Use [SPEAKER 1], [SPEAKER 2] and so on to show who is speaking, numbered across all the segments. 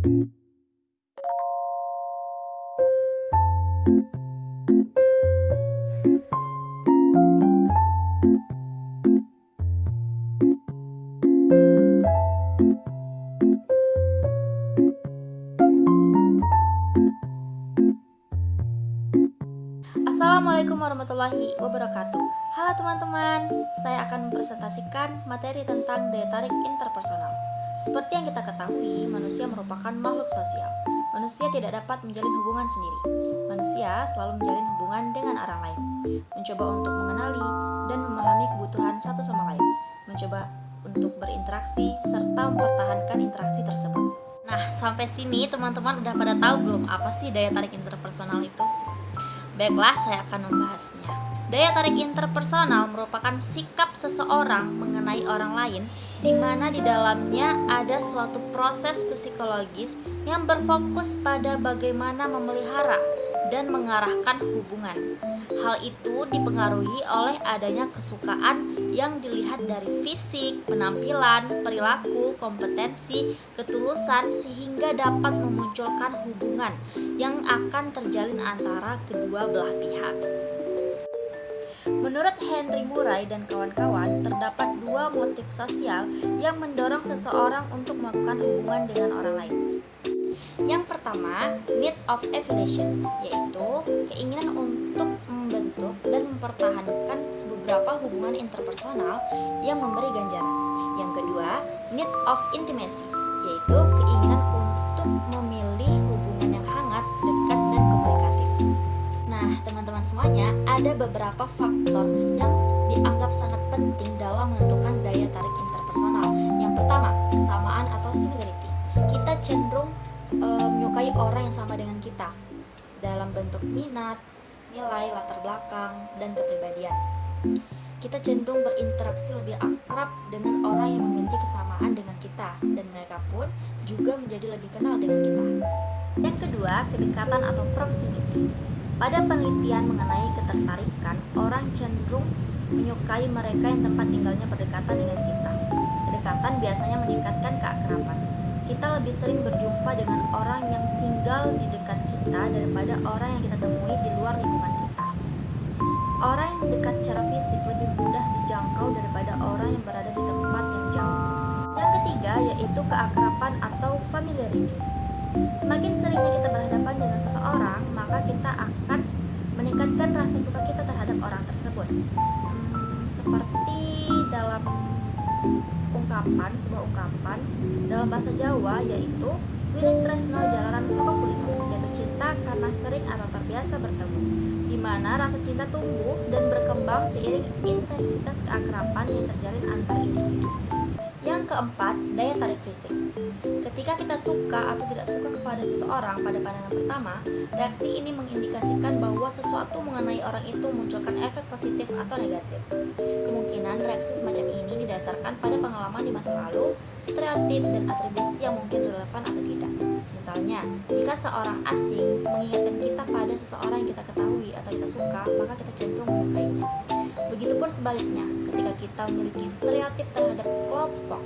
[SPEAKER 1] Assalamualaikum warahmatullahi wabarakatuh. Halo teman-teman, saya akan mempresentasikan materi tentang daya tarik interpersonal Seperti yang kita ketahui, manusia merupakan makhluk sosial. Manusia tidak dapat menjalin hubungan sendiri. Manusia selalu menjalin hubungan dengan orang lain. Mencoba untuk mengenali dan memahami kebutuhan satu sama lain. Mencoba untuk berinteraksi serta mempertahankan interaksi tersebut. Nah, sampai sini teman-teman udah pada tahu belum apa sih daya tarik interpersonal itu? Baiklah, saya akan membahasnya. Daya tarik interpersonal merupakan sikap seseorang mengenai orang lain di mana di dalamnya ada suatu proses psikologis yang berfokus pada bagaimana memelihara dan mengarahkan hubungan. Hal itu dipengaruhi oleh adanya kesukaan yang dilihat dari fisik, penampilan, perilaku, kompetensi, ketulusan sehingga dapat memunculkan hubungan yang akan terjalin antara kedua belah pihak. Menurut Henry Murray dan kawan-kawan, terdapat dua motif sosial yang mendorong seseorang untuk melakukan hubungan dengan orang lain. Yang pertama, need of affiliation, yaitu keinginan untuk membentuk dan mempertahankan beberapa hubungan interpersonal yang memberi ganjaran. Yang kedua, need of intimacy, yaitu ada beberapa faktor yang dianggap sangat penting dalam menentukan daya tarik interpersonal. Yang pertama, kesamaan atau similarity. Kita cenderung e, menyukai orang yang sama dengan kita dalam bentuk minat, nilai, latar belakang, dan kepribadian. Kita cenderung berinteraksi lebih akrab dengan orang yang memiliki kesamaan dengan kita dan mereka pun juga menjadi lebih kenal dengan kita. Yang kedua, kedekatan atau proximity. Pada penelitian mengenai ketertarikan, orang cenderung menyukai mereka yang tempat tinggalnya berdekatan dengan kita. Kedekatan biasanya meningkatkan keakraban kita lebih sering berjumpa dengan orang yang tinggal di dekat kita daripada orang yang kita temui di luar lingkungan kita. Orang yang dekat secara fisik lebih mudah dijangkau daripada orang yang berada di tempat yang jauh. Yang ketiga yaitu keakraban atau familiarity. Semakin seringnya kita berhadapan dengan seseorang, maka kita akan meningkatkan rasa suka kita terhadap orang tersebut. Hmm, seperti dalam ungkapan sebuah ungkapan dalam bahasa Jawa yaitu Wining Tresno Jalanan Soko Kulino jatuh cinta karena sering atau terbiasa bertemu di mana rasa cinta tumbuh dan berkembang seiring intensitas keakraban yang terjalin antar individu. Yang keempat, daya tarik fisik. Ketika kita suka atau tidak suka kepada seseorang pada pandangan pertama, reaksi ini mengindikasikan bahwa sesuatu mengenai orang itu memunculkan efek positif atau negatif. Kemungkinan reaksi semacam ini didasarkan pada pengalaman di masa lalu, stereotip, dan atribusi yang mungkin relevan atau tidak. Misalnya, jika seorang asing mengingatkan kita pada seseorang yang kita ketahui atau kita suka, maka kita cenderung menyukainya. Begitupun sebaliknya, ketika kita memiliki stereotip terhadap kelompok,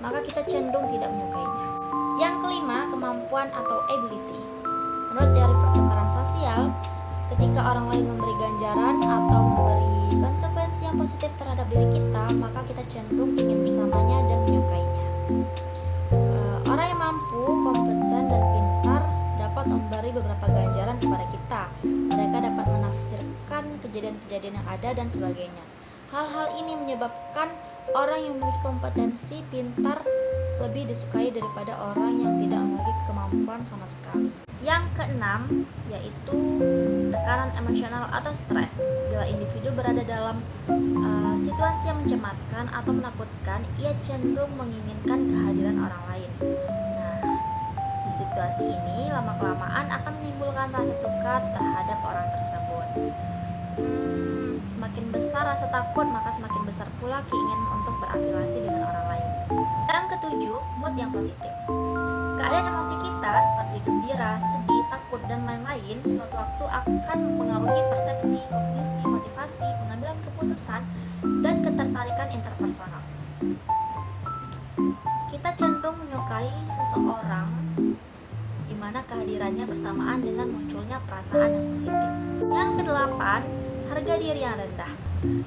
[SPEAKER 1] maka kita cenderung tidak menyukainya. Yang kelima, kemampuan atau ability. Menurut teori pertukaran sosial, ketika orang lain memberi ganjaran atau memberi konsekuensi yang positif terhadap diri kita, maka kita cenderung ingin bersamanya dan kejadian-kejadian yang ada dan sebagainya. Hal-hal ini menyebabkan orang yang memiliki kompetensi pintar lebih disukai daripada orang yang tidak memiliki kemampuan sama sekali. Yang keenam yaitu tekanan emosional atau stres. Bila individu berada dalam uh, situasi yang mencemaskan atau menakutkan, ia cenderung menginginkan kehadiran orang lain. Nah, di situasi ini lama-kelamaan akan menimbulkan rasa suka terhadap orang tersebut. Hmm, Semakin besar rasa takut, maka semakin besar pula keinginan untuk berafiliasi dengan orang lain. Yang ketujuh, mood yang positif. Keadaan emosi kita seperti gembira, sedih, takut, dan lain-lain suatu waktu akan mempengaruhi persepsi, kognisi, motivasi, pengambilan keputusan, dan ketertarikan interpersonal. Kita cenderung menyukai seseorang di mana kehadirannya bersamaan dengan munculnya perasaan yang positif. Yang kedelapan, harga diri yang rendah.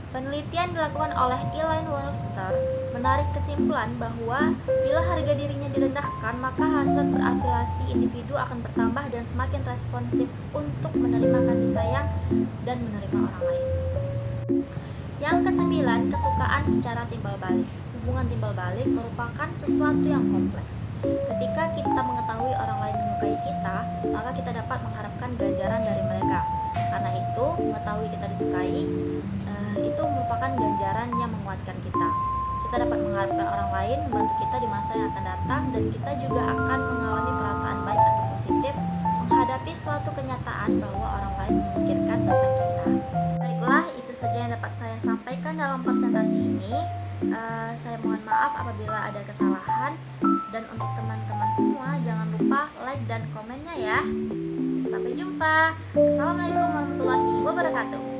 [SPEAKER 1] Penelitian dilakukan oleh Elaine Worcester menarik kesimpulan bahwa bila harga dirinya direndahkan, maka hasrat berafiliasi individu akan bertambah dan semakin responsif untuk menerima kasih sayang dan menerima orang lain. Yang kesembilan, kesukaan secara timbal balik. Hubungan timbal balik merupakan sesuatu yang kompleks. Ketika kita mengetahui orang lain menyukai kita, maka kita dapat mengharapkan ganjaran dari mereka. Karena itu, mengetahui kita disukai eh, itu merupakan ganjaran yang menguatkan kita. Kita dapat mengharapkan orang lain membantu kita di masa yang akan datang dan kita juga akan mengalami perasaan baik atau positif menghadapi suatu kenyataan bahwa orang lain memikirkan tentang kita. Baiklah, itu saja yang dapat saya sampaikan dalam presentasi ini. Uh, saya mohon maaf apabila ada kesalahan dan untuk teman-teman semua jangan lupa like dan komennya ya. Sampai jumpa. Assalamualaikum warahmatullahi wabarakatuh.